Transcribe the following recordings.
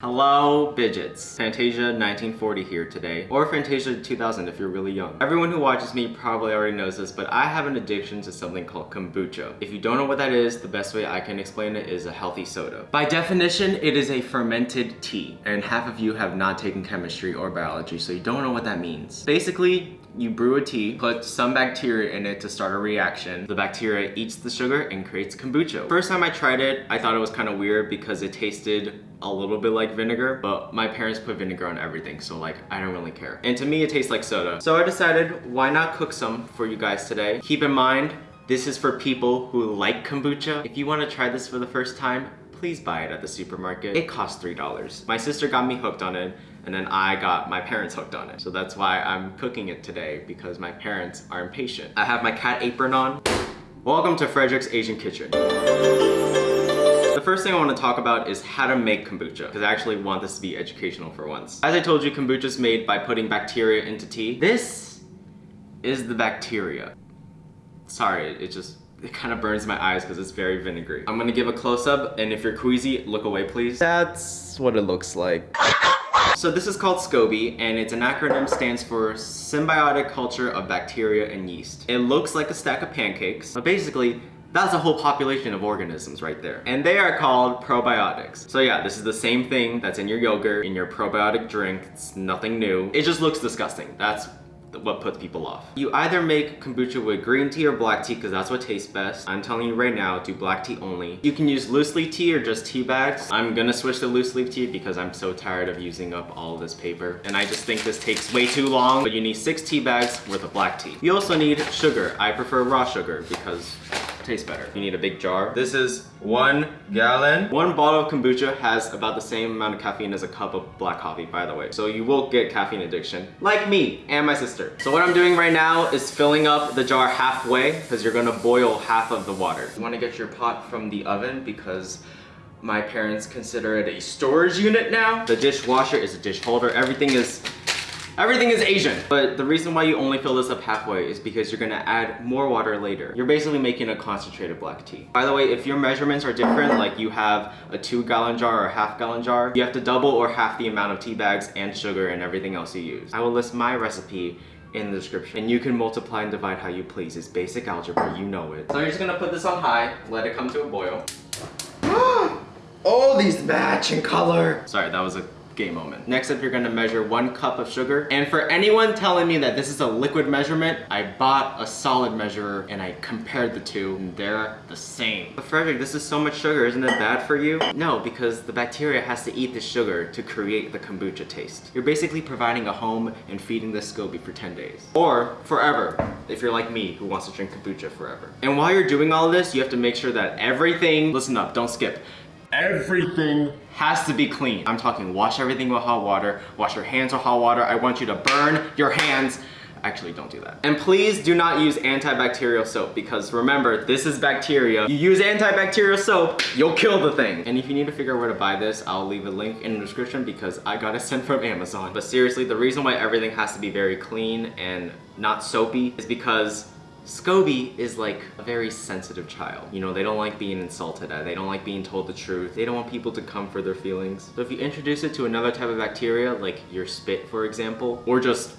Hello, Bidgets. Fantasia 1940 here today, or Fantasia 2000 if you're really young. Everyone who watches me probably already knows this, but I have an addiction to something called kombucha. If you don't know what that is, the best way I can explain it is a healthy soda. By definition, it is a fermented tea, and half of you have not taken chemistry or biology, so you don't know what that means. Basically, you brew a tea, put some bacteria in it to start a reaction. The bacteria eats the sugar and creates kombucha. First time I tried it, I thought it was kind of weird because it tasted a little bit like vinegar, but my parents put vinegar on everything, so like, I don't really care. And to me, it tastes like soda. So I decided, why not cook some for you guys today? Keep in mind, this is for people who like kombucha. If you want to try this for the first time, please buy it at the supermarket. It costs $3. My sister got me hooked on it and then I got my parents hooked on it. So that's why I'm cooking it today because my parents are impatient. I have my cat apron on. Welcome to Frederick's Asian Kitchen. The first thing I want to talk about is how to make kombucha because I actually want this to be educational for once. As I told you, kombucha is made by putting bacteria into tea. This is the bacteria. Sorry, it just it kind of burns my eyes because it's very vinegary. I'm gonna give a close-up and if you're queasy, look away please. That's what it looks like. So this is called SCOBY and it's an acronym stands for Symbiotic Culture of Bacteria and Yeast. It looks like a stack of pancakes, but basically that's a whole population of organisms right there. And they are called probiotics. So yeah, this is the same thing that's in your yogurt, in your probiotic drink. It's nothing new. It just looks disgusting. That's what puts people off. You either make kombucha with green tea or black tea because that's what tastes best. I'm telling you right now, do black tea only. You can use loose leaf tea or just tea bags. I'm gonna switch to loose leaf tea because I'm so tired of using up all this paper. And I just think this takes way too long, but you need six tea bags worth of black tea. You also need sugar. I prefer raw sugar because tastes better. You need a big jar. This is one gallon. One bottle of kombucha has about the same amount of caffeine as a cup of black coffee, by the way. So you will get caffeine addiction, like me and my sister. So what I'm doing right now is filling up the jar halfway because you're gonna boil half of the water. You wanna get your pot from the oven because my parents consider it a storage unit now. The dishwasher is a dish holder. Everything is Everything is Asian. But the reason why you only fill this up halfway is because you're gonna add more water later. You're basically making a concentrated black tea. By the way, if your measurements are different, like you have a two gallon jar or a half gallon jar, you have to double or half the amount of tea bags and sugar and everything else you use. I will list my recipe in the description. And you can multiply and divide how you please. It's basic algebra, you know it. So you're just gonna put this on high, let it come to a boil. oh, these match in color. Sorry, that was a gay moment. Next up, you're gonna measure one cup of sugar. And for anyone telling me that this is a liquid measurement, I bought a solid measurer and I compared the two and they're the same. But Frederick, this is so much sugar, isn't it bad for you? No, because the bacteria has to eat the sugar to create the kombucha taste. You're basically providing a home and feeding the SCOBY for 10 days. Or forever, if you're like me who wants to drink kombucha forever. And while you're doing all this, you have to make sure that everything, listen up, don't skip. Everything has to be clean. I'm talking wash everything with hot water, wash your hands with hot water. I want you to burn your hands. Actually, don't do that. And please do not use antibacterial soap because remember, this is bacteria. You use antibacterial soap, you'll kill the thing. And if you need to figure out where to buy this, I'll leave a link in the description because I got it sent from Amazon. But seriously, the reason why everything has to be very clean and not soapy is because Scoby is like a very sensitive child. You know, they don't like being insulted at, they don't like being told the truth, they don't want people to come for their feelings. So if you introduce it to another type of bacteria, like your spit for example, or just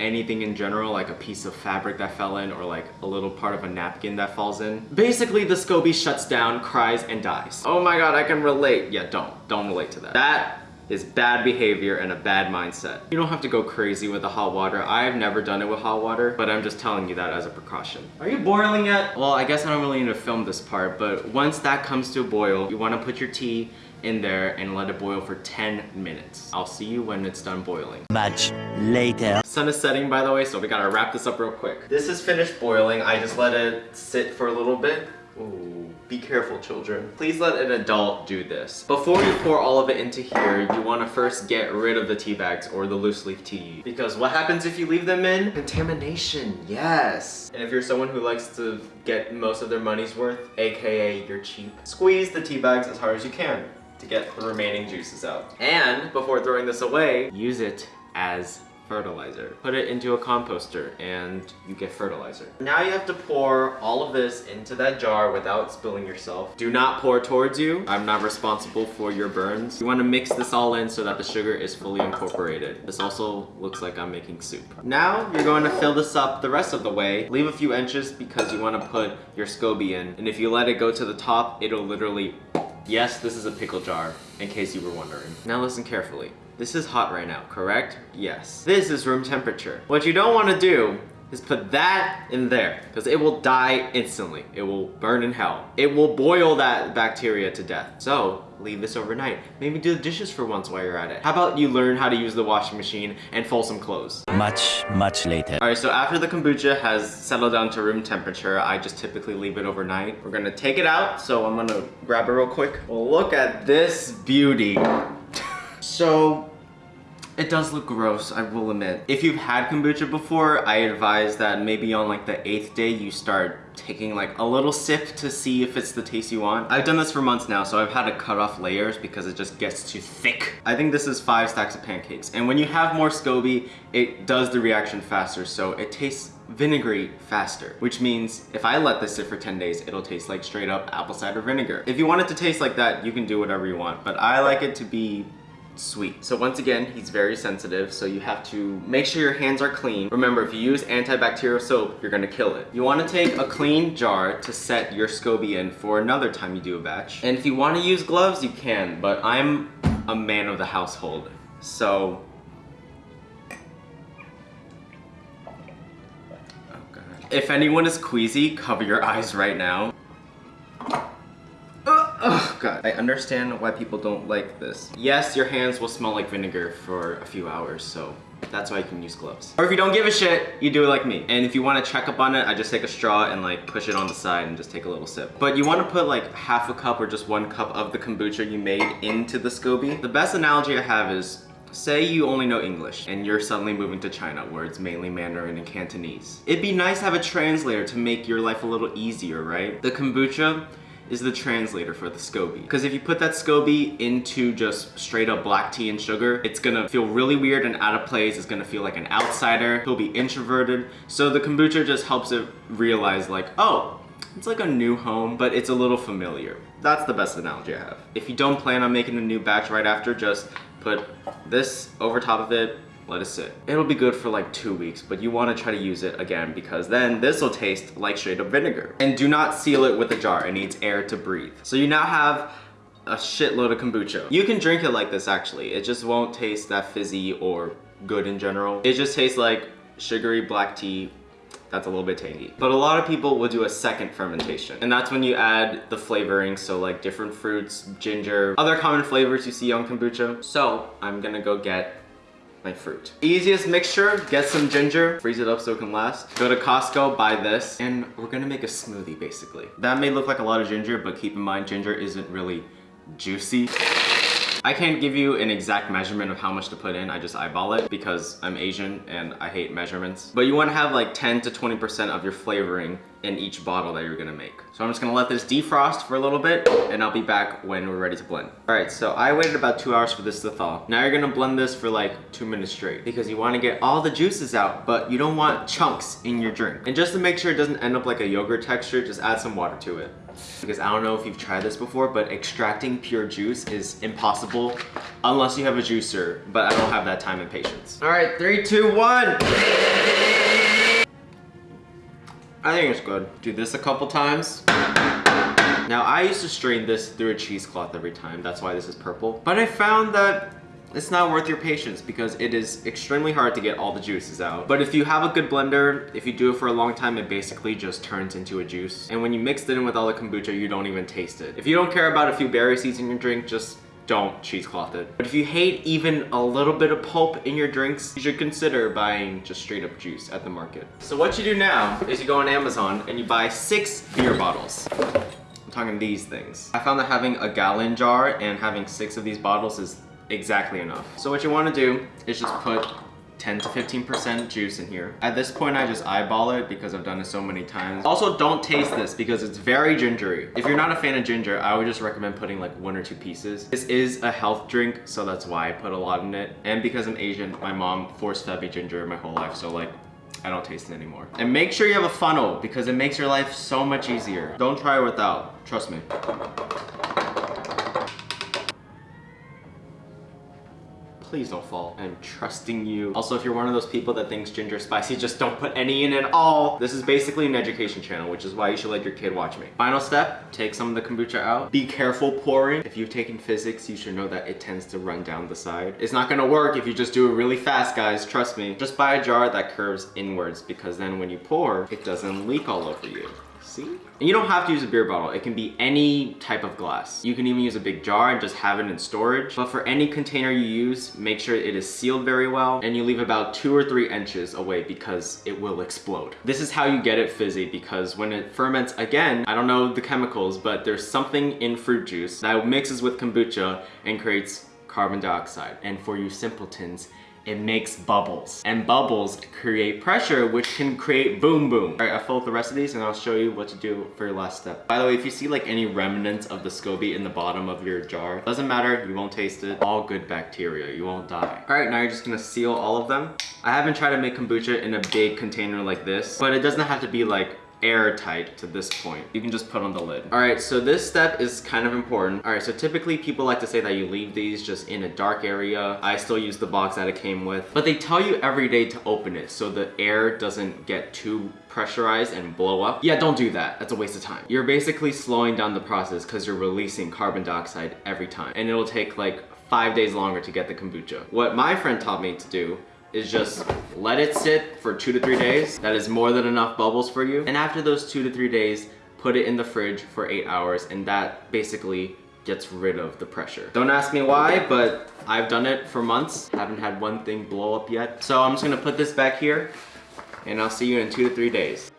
anything in general, like a piece of fabric that fell in or like a little part of a napkin that falls in. Basically, the SCOBY shuts down, cries, and dies. Oh my god, I can relate. Yeah, don't. Don't relate to that. That is bad behavior and a bad mindset. You don't have to go crazy with the hot water. I've never done it with hot water, but I'm just telling you that as a precaution. Are you boiling yet? Well, I guess I don't really need to film this part, but once that comes to a boil, you wanna put your tea in there and let it boil for 10 minutes. I'll see you when it's done boiling. Much later. Sun is setting by the way, so we gotta wrap this up real quick. This is finished boiling. I just let it sit for a little bit. Ooh, be careful children. Please let an adult do this. Before you pour all of it into here, you want to first get rid of the tea bags or the loose leaf tea. Because what happens if you leave them in? Contamination, yes. And if you're someone who likes to get most of their money's worth, aka you're cheap, squeeze the tea bags as hard as you can to get the remaining juices out. And before throwing this away, use it as fertilizer. Put it into a composter and you get fertilizer. Now you have to pour all of this into that jar without spilling yourself. Do not pour towards you. I'm not responsible for your burns. You want to mix this all in so that the sugar is fully incorporated. This also looks like I'm making soup. Now you're going to fill this up the rest of the way. Leave a few inches because you want to put your SCOBY in. And if you let it go to the top, it'll literally Yes, this is a pickle jar, in case you were wondering. Now listen carefully. This is hot right now, correct? Yes. This is room temperature. What you don't want to do is put that in there because it will die instantly. It will burn in hell. It will boil that bacteria to death. So leave this overnight. Maybe do the dishes for once while you're at it. How about you learn how to use the washing machine and fold some clothes? Much, much later. All right, so after the kombucha has settled down to room temperature, I just typically leave it overnight. We're gonna take it out, so I'm gonna grab it real quick. Well, look at this beauty. So it does look gross, I will admit. If you've had kombucha before, I advise that maybe on like the eighth day you start taking like a little sip to see if it's the taste you want. I've done this for months now, so I've had to cut off layers because it just gets too thick. I think this is five stacks of pancakes. And when you have more SCOBY, it does the reaction faster, so it tastes vinegary faster, which means if I let this sit for 10 days, it'll taste like straight up apple cider vinegar. If you want it to taste like that, you can do whatever you want, but I like it to be sweet. So once again, he's very sensitive, so you have to make sure your hands are clean. Remember, if you use antibacterial soap, you're gonna kill it. You wanna take a clean jar to set your SCOBY in for another time you do a batch. And if you wanna use gloves, you can, but I'm a man of the household. So, oh. If anyone is queasy, cover your eyes right now. I understand why people don't like this. Yes, your hands will smell like vinegar for a few hours, so that's why you can use gloves. Or if you don't give a shit, you do it like me. And if you want to check up on it, I just take a straw and like push it on the side and just take a little sip. But you want to put like half a cup or just one cup of the kombucha you made into the SCOBY. The best analogy I have is Say you only know English and you're suddenly moving to China where it's mainly Mandarin and Cantonese. It'd be nice to have a translator to make your life a little easier, right? The kombucha is the translator for the SCOBY. Because if you put that SCOBY into just straight up black tea and sugar, it's gonna feel really weird and out of place. It's gonna feel like an outsider. He'll be introverted. So the kombucha just helps it realize like, oh, it's like a new home, but it's a little familiar. That's the best analogy I have. If you don't plan on making a new batch right after, just put this over top of it, let it sit. It'll be good for like two weeks, but you wanna try to use it again because then this will taste like straight up vinegar. And do not seal it with a jar, it needs air to breathe. So you now have a shitload of kombucha. You can drink it like this actually. It just won't taste that fizzy or good in general. It just tastes like sugary black tea that's a little bit tangy. But a lot of people will do a second fermentation. And that's when you add the flavoring, so like different fruits, ginger, other common flavors you see on kombucha. So I'm gonna go get my fruit. Easiest mixture, get some ginger, freeze it up so it can last. Go to Costco, buy this, and we're gonna make a smoothie basically. That may look like a lot of ginger, but keep in mind ginger isn't really juicy. I can't give you an exact measurement of how much to put in, I just eyeball it because I'm Asian and I hate measurements. But you wanna have like 10 to 20% of your flavoring in each bottle that you're gonna make. So I'm just gonna let this defrost for a little bit and I'll be back when we're ready to blend. All right, so I waited about two hours for this to thaw. Now you're gonna blend this for like two minutes straight because you wanna get all the juices out, but you don't want chunks in your drink. And just to make sure it doesn't end up like a yogurt texture, just add some water to it because I don't know if you've tried this before, but extracting pure juice is impossible unless you have a juicer, but I don't have that time and patience. All right, three, two, one. I think it's good. Do this a couple times. Now I used to strain this through a cheesecloth every time. That's why this is purple. But I found that it's not worth your patience because it is extremely hard to get all the juices out. But if you have a good blender, if you do it for a long time, it basically just turns into a juice. And when you mix it in with all the kombucha, you don't even taste it. If you don't care about a few berry seeds in your drink, just don't cheesecloth it. But if you hate even a little bit of pulp in your drinks, you should consider buying just straight up juice at the market. So what you do now is you go on Amazon and you buy six beer bottles. I'm talking these things. I found that having a gallon jar and having six of these bottles is exactly enough. So what you wanna do is just put 10 to 15% juice in here. At this point, I just eyeball it because I've done it so many times. Also, don't taste this because it's very gingery. If you're not a fan of ginger, I would just recommend putting like one or two pieces. This is a health drink, so that's why I put a lot in it. And because I'm Asian, my mom forced fed me ginger my whole life, so like, I don't taste it anymore. And make sure you have a funnel because it makes your life so much easier. Don't try it without, trust me. Please don't fall. I'm trusting you. Also, if you're one of those people that thinks ginger spicy, just don't put any in at all. This is basically an education channel, which is why you should let your kid watch me. Final step, take some of the kombucha out. Be careful pouring. If you've taken physics, you should know that it tends to run down the side. It's not gonna work if you just do it really fast, guys, trust me. Just buy a jar that curves inwards because then when you pour, it doesn't leak all over you. See? And you don't have to use a beer bottle. It can be any type of glass. You can even use a big jar and just have it in storage. But for any container you use, make sure it is sealed very well and you leave about two or three inches away because it will explode. This is how you get it fizzy because when it ferments again, I don't know the chemicals, but there's something in fruit juice that mixes with kombucha and creates carbon dioxide. And for you simpletons, it makes bubbles. And bubbles create pressure, which can create boom boom. All right, I'll fill up the rest of these and I'll show you what to do for your last step. By the way, if you see like any remnants of the SCOBY in the bottom of your jar, doesn't matter, you won't taste it. All good bacteria, you won't die. All right, now you're just gonna seal all of them. I haven't tried to make kombucha in a big container like this, but it doesn't have to be like airtight to this point. You can just put on the lid. All right, so this step is kind of important. All right, so typically people like to say that you leave these just in a dark area. I still use the box that it came with, but they tell you every day to open it so the air doesn't get too pressurized and blow up. Yeah, don't do that. That's a waste of time. You're basically slowing down the process because you're releasing carbon dioxide every time. And it'll take like five days longer to get the kombucha. What my friend taught me to do is just let it sit for two to three days. That is more than enough bubbles for you. And after those two to three days, put it in the fridge for eight hours and that basically gets rid of the pressure. Don't ask me why, but I've done it for months. Haven't had one thing blow up yet. So I'm just gonna put this back here and I'll see you in two to three days.